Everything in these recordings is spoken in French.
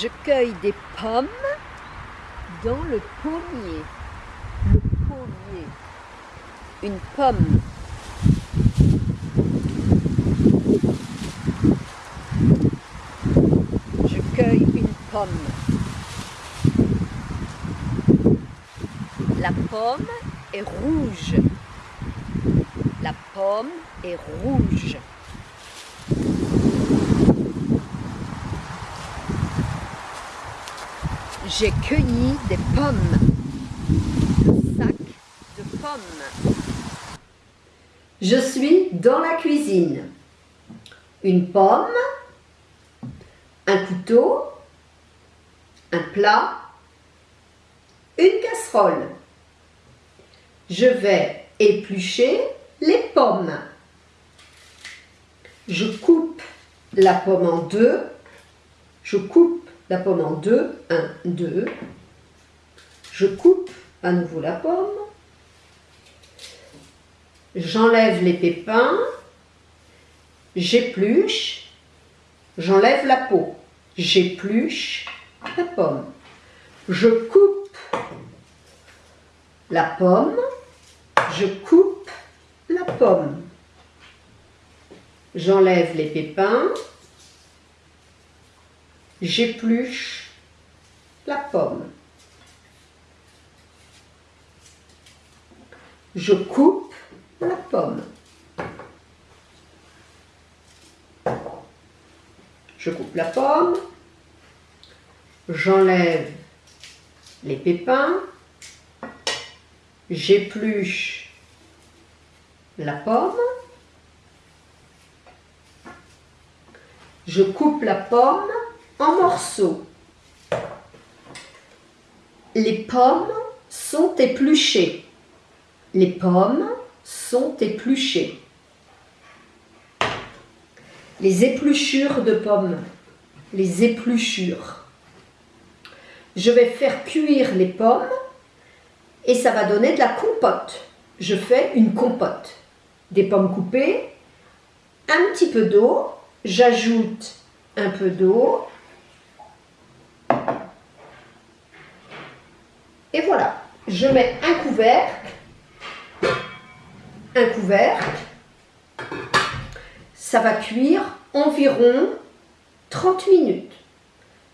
Je cueille des pommes dans le pommier. Le pommier. Une pomme. Je cueille une pomme. La pomme est rouge. La pomme est rouge. J'ai cueilli des pommes. Le sac de pommes. Je suis dans la cuisine. Une pomme, un couteau, un plat, une casserole. Je vais éplucher les pommes. Je coupe la pomme en deux. Je coupe la pomme en deux. Un, deux. Je coupe à nouveau la pomme. J'enlève les pépins. J'épluche. J'enlève la peau. J'épluche la pomme. Je coupe la pomme. Je coupe la pomme. J'enlève les pépins. J'épluche la pomme. Je coupe la pomme. Je coupe la pomme. J'enlève les pépins. J'épluche la pomme. Je coupe la pomme en morceaux. Les pommes sont épluchées. Les pommes sont épluchées. Les épluchures de pommes. Les épluchures. Je vais faire cuire les pommes et ça va donner de la compote. Je fais une compote. Des pommes coupées, un petit peu d'eau, j'ajoute un peu d'eau Et voilà, je mets un couvercle, un couvercle, ça va cuire environ 30 minutes.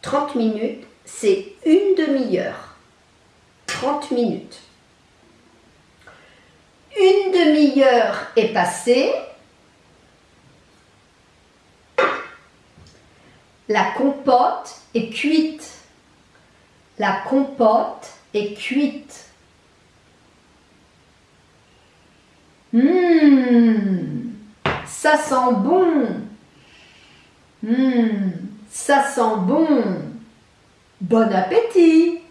30 minutes, c'est une demi-heure. 30 minutes. Une demi-heure est passée. La compote est cuite. La compote est cuite. Hum, ça sent bon. Hum, ça sent bon. Bon appétit